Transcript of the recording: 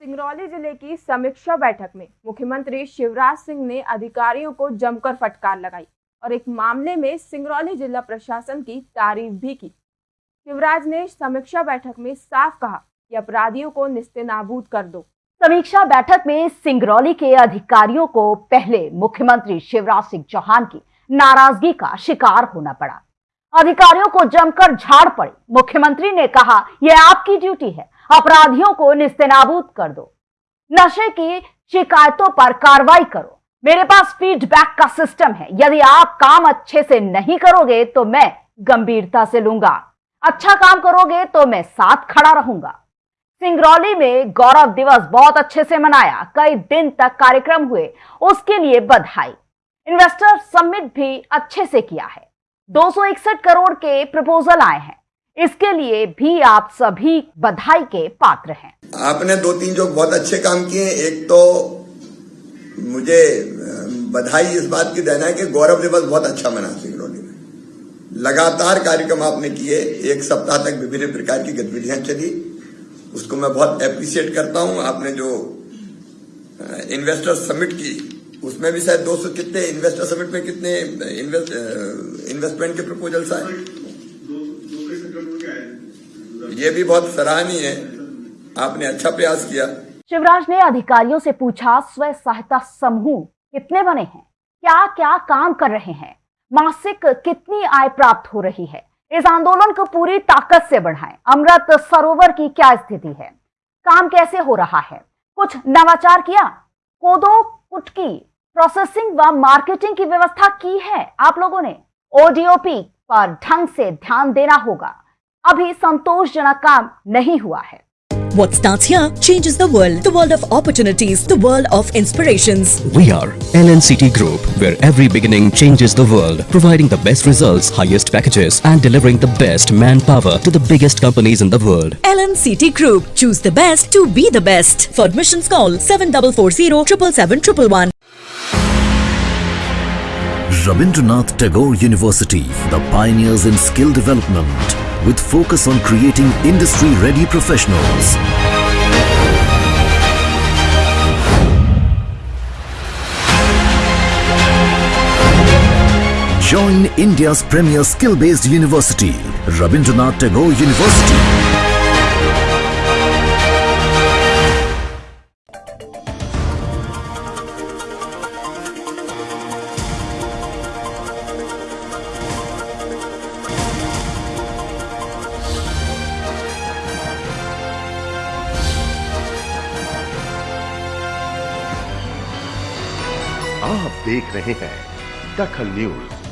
सिंगरौली ज़िले की समीक्षा बैठक में मुख्यमंत्री शिवराज सिंह ने अधिकारियों को जमकर फटकार लगाई और एक मामले में सिंगरौली जिला प्रशासन की तारीफ़ भी की। शिवराज ने समीक्षा बैठक में साफ़ कहा कि अपराधियों को निस्तेनाबूद कर दो। समीक्षा बैठक में सिंगरौली के अधिकारियों को पहले मुख्यमंत्री शिवराज सिंह चौहान की नाराज़गी का शिकार होना पड़ा। अधिकारियों को जमकर झाड़ पड़ी। मुख्यमंत्री ने कहा, यह आपकी ड्यूटी है। अपराधियों को निस्तेनाबूद कर दो। नशे की शिकायतों पर कार्रवाई करो। मेरे पास फीडबैक का सिस्टम है। यदि आप काम अच्छे से नहीं करोगे तो मैं गंभीरता से लूँगा। अच्छा काम करोगे तो मैं साथ खड़ा रहूँगा। सिंगरौली में गौरव दिवस बहुत अच्छे से मनाया। कई दिन तक कार्यक्रम हुए। उसके लिए बधाई। इन्वेस्टर समिट भी अच्छे से किया है। 261 करोड़ के प्रपोजल आए हैं। इसके लिए भी आप सभी बधाई के पात्र हैं। आपने दो तीन जो बहुत अच्छे काम किए एक तो मुझे बधाई इस बात की देना है कि गौरव दिवस बहुत अच्छा मना सिंगरौली में लगातार कार्यक्रम आपने किए एक सप्ताह तक विभिन्न प्रकार की गतिविधियाँ चली। उसको मैं बहुत अप्रिशिएट करता हूँ। आपने जो इन्वेस्टर समिट की उसमें भी शायद 200 कितने इन्वेस्टर समिट में कितने इन्वेस्ट, इन्वेस्टमेंट के प्रपोजल्स आए। ये भी बहुत सराहनीय है। आपने अच्छा प्रयास किया। शिवराज ने अधिकारियों से पूछा, स्व सहायता समूह कितने बने हैं? क्या क्या काम कर रहे हैं? मासिक कितनी आय प्राप्त हो रही है? इस आंदोलन को पूरी ताकत से बढ़ाएँ। अमृत सरोवर की क्या स्थिति है? काम कैसे हो रहा है? कुछ नवाचार किया? कोदो, कुटकी प्रोसेसिंग व मार्केटिंग की व्यवस्था की है आप लोगों ने? ओडीओपी पर ढंग से ध्यान देना होगा। अभी संतोषजनक काम नहीं हुआ है What starts here changes the world. The world of opportunities. The world of inspirations. We are LNCT Group, where every beginning changes the world, providing the best results, highest packages, and delivering the best manpower to the biggest companies in the world. LNCT Group. Choose the best to be the best. For admissions, call 7440 777 Rabindranath Tagore University, the pioneers in skill development, with focus on creating industry-ready professionals. Join India's premier skill-based university, Rabindranath Tagore University. आप देख रहे हैं दखल news.